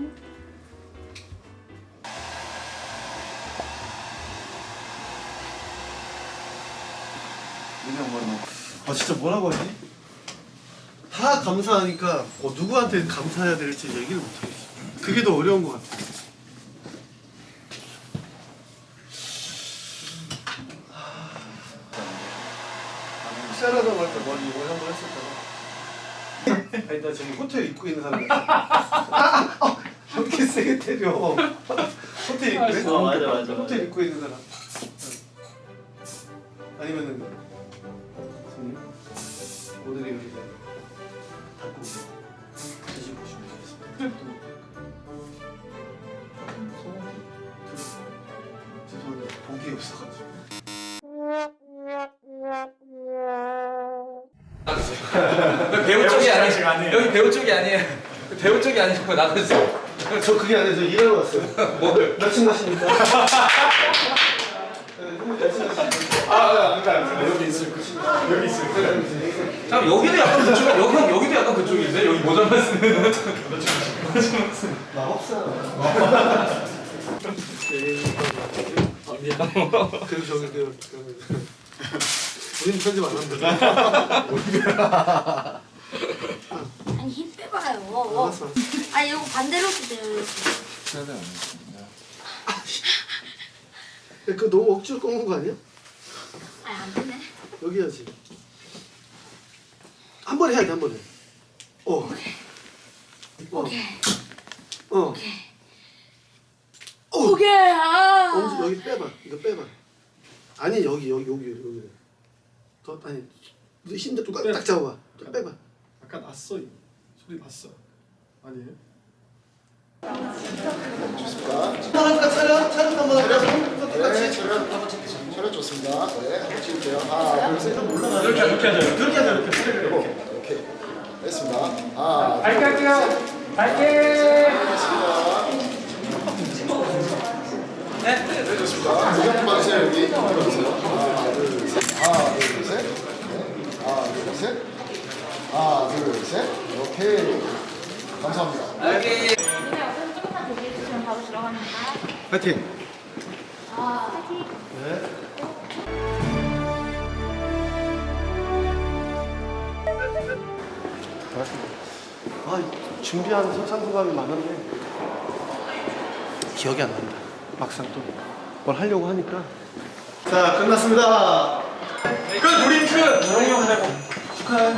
뭐 아 진짜 뭐라고 하지? 다 감사하니까 어, 누구한테 감사해야 될지 얘기를 못하겠어. 그게 더 어려운 것 같아. 시작하다고 할 때 머리 이거 한번 했었잖아 일단 저기 호텔 입고 있는 사람이야. 세게 때려 호텔 입고 있는 어, 맞아, 맞아, 호텔. 입고 있는 사람 아니면은 손님 오늘이 여기 닫고 드시고 싶으셨습니다 죄송한데 복이 없어가지고 배우 쪽이 아니에요. 여기 배우 쪽이 아니에요. 배우 쪽이 아니고 나가세요. 저 그게 아니라 저 일하러 왔어요 뭘? 몇층 가십니까? 네? 아, 가. 여기 있을 것입니다. 여기 있을 것입니다. 잠 여기도 약간 그쪽, 여기 형 여기도 약간 그쪽인데 여기 모자만 쓰는. 마법사. 그리고 저기 그, 그 우리는 편집 안 한다. 아니 힘 빼봐요. 알았어. 아니 이거 반대로 쓰세요. 그 너무 억지로 꺾는 거 아니야? 아니 안 되네. 여기 해야지. 한 번에 해야 돼, 한 번에. 어. 어. 오케이. 어. 오케이. 어. 오케이. 아. 엄지 여기 빼봐. 이거 빼봐. 아니 여기 여기 여기 여기. 더 아니 힘대 좀딱 잡아봐. 좀 빼봐. 약간 났어 이 소리 났어 아니에요? 차렷 차렷 차렷 한번 하자. 네, 촬영 한번 찍겠습니다. 촬영 좋습니다. 네, 한번 찍을게요. 하나, 둘, 셋. 이렇게 이렇게 하자. 그렇게 하자. 이렇게. 이렇게 됐습니다. 하나, 밝게 할게요. 밝게. 네, 좋습니다. 조금 봐주세요 여기. 들어주세요. 하나, 둘, 셋. 하나, 둘, 셋. 네. 하나, 둘, 셋. 하나, 둘, 셋. 오케이. 감사합니다. 대기해 들어갑니다. 파이팅. 아, 파이팅. 네. 아, 준비한 설상소감이 많은데 기억이 안 난다. 막상 또 뭘 하려고 하니까. 자, 끝났습니다. 끝 우리 끝. 축하해.